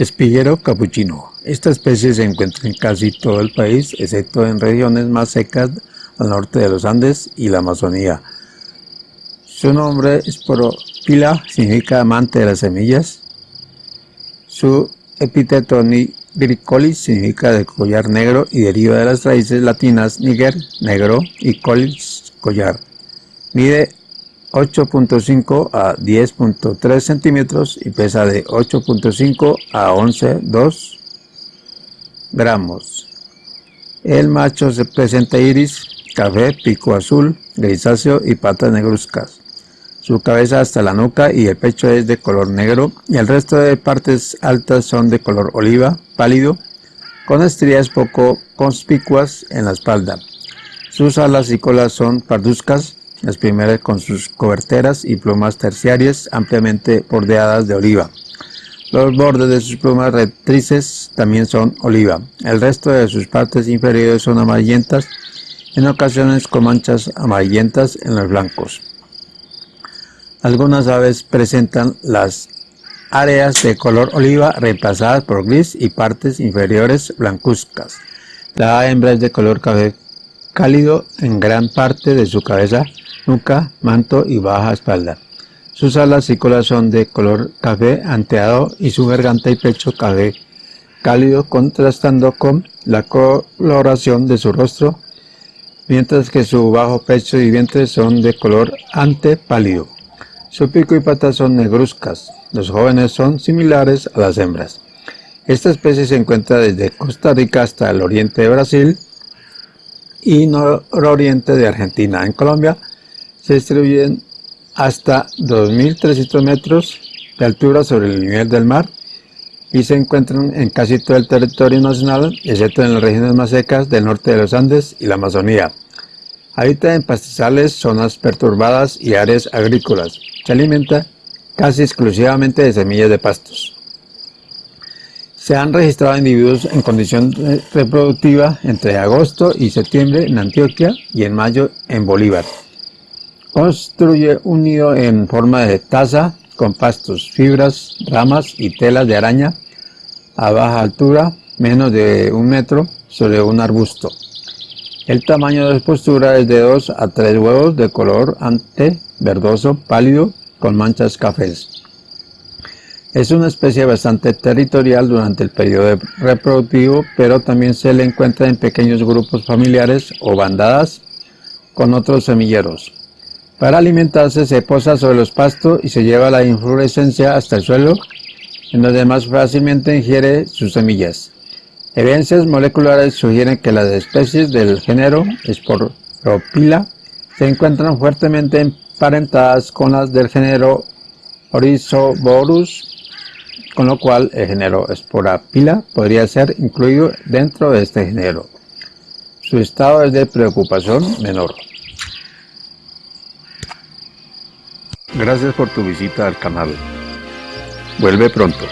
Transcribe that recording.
Espiguero capuchino. Esta especie se encuentra en casi todo el país, excepto en regiones más secas al norte de los Andes y la Amazonía. Su nombre esporopila significa amante de las semillas. Su epíteto nigricolis significa de collar negro y deriva de las raíces latinas niger, negro, y colis, collar. Mide 8.5 a 10.3 centímetros y pesa de 8.5 a 11.2 gramos. El macho se presenta iris, café, pico azul, grisáceo y patas negruzcas. Su cabeza hasta la nuca y el pecho es de color negro y el resto de partes altas son de color oliva pálido con estrías poco conspicuas en la espalda. Sus alas y colas son parduzcas las primeras con sus coberteras y plumas terciarias ampliamente bordeadas de oliva. Los bordes de sus plumas rectrices también son oliva. El resto de sus partes inferiores son amarillentas, en ocasiones con manchas amarillentas en los blancos. Algunas aves presentan las áreas de color oliva reemplazadas por gris y partes inferiores blancuzcas. La hembra es de color café cálido en gran parte de su cabeza nuca, manto y baja espalda. Sus alas y cola son de color café anteado y su garganta y pecho café cálido contrastando con la coloración de su rostro, mientras que su bajo pecho y vientre son de color ante pálido. Su pico y patas son negruzcas. Los jóvenes son similares a las hembras. Esta especie se encuentra desde Costa Rica hasta el oriente de Brasil y nororiente de Argentina. En Colombia se distribuyen hasta 2.300 metros de altura sobre el nivel del mar y se encuentran en casi todo el territorio nacional, excepto en las regiones más secas del norte de los Andes y la Amazonía. Habita en pastizales, zonas perturbadas y áreas agrícolas. Se alimenta casi exclusivamente de semillas de pastos. Se han registrado individuos en condición reproductiva entre agosto y septiembre en Antioquia y en mayo en Bolívar. Construye un nido en forma de taza con pastos, fibras, ramas y telas de araña a baja altura, menos de un metro, sobre un arbusto. El tamaño de postura es de 2 a 3 huevos de color ante verdoso pálido con manchas cafés. Es una especie bastante territorial durante el periodo reproductivo, pero también se le encuentra en pequeños grupos familiares o bandadas con otros semilleros. Para alimentarse se posa sobre los pastos y se lleva la inflorescencia hasta el suelo, en donde más fácilmente ingiere sus semillas. Evidencias moleculares sugieren que las especies del género Sporopila se encuentran fuertemente emparentadas con las del género Orizoborus, con lo cual el género Sporopila podría ser incluido dentro de este género. Su estado es de preocupación menor. Gracias por tu visita al canal. Vuelve pronto.